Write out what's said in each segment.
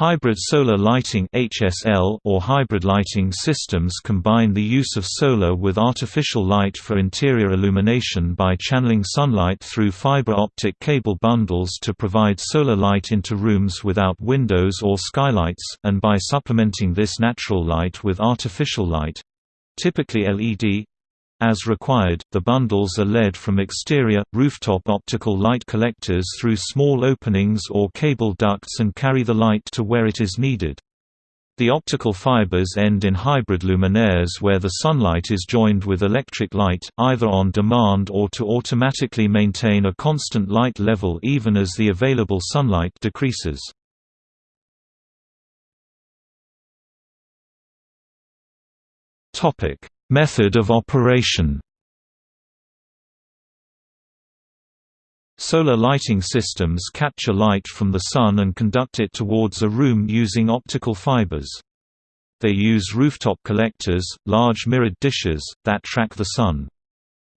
Hybrid solar lighting (HSL) or hybrid lighting systems combine the use of solar with artificial light for interior illumination by channeling sunlight through fiber optic cable bundles to provide solar light into rooms without windows or skylights, and by supplementing this natural light with artificial light typically LED as required, the bundles are led from exterior, rooftop optical light collectors through small openings or cable ducts and carry the light to where it is needed. The optical fibers end in hybrid luminaires where the sunlight is joined with electric light, either on demand or to automatically maintain a constant light level even as the available sunlight decreases. Method of operation Solar lighting systems capture light from the sun and conduct it towards a room using optical fibers. They use rooftop collectors, large mirrored dishes, that track the sun.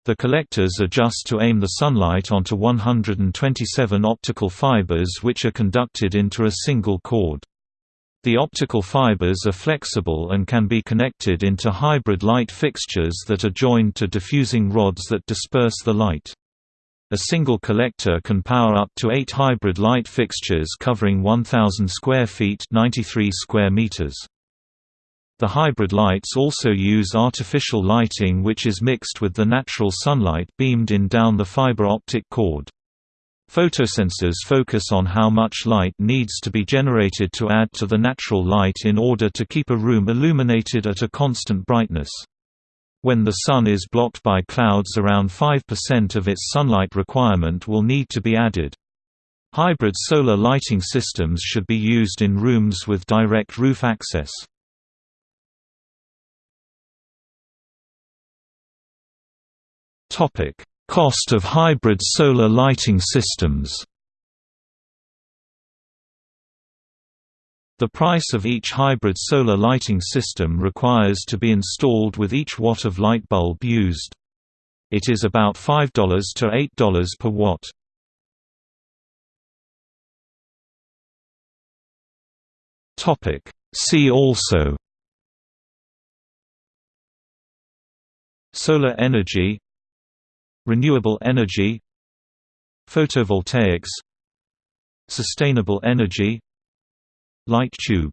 The collectors adjust to aim the sunlight onto 127 optical fibers which are conducted into a single cord. The optical fibers are flexible and can be connected into hybrid light fixtures that are joined to diffusing rods that disperse the light. A single collector can power up to eight hybrid light fixtures covering 1,000 square feet 93 square meters. The hybrid lights also use artificial lighting which is mixed with the natural sunlight beamed in down the fiber optic cord. Photosensors focus on how much light needs to be generated to add to the natural light in order to keep a room illuminated at a constant brightness. When the sun is blocked by clouds around 5% of its sunlight requirement will need to be added. Hybrid solar lighting systems should be used in rooms with direct roof access. Topic: Cost of hybrid solar lighting systems The price of each hybrid solar lighting system requires to be installed with each watt of light bulb used. It is about $5 to $8 per watt. See also Solar energy Renewable energy Photovoltaics Sustainable energy Light tube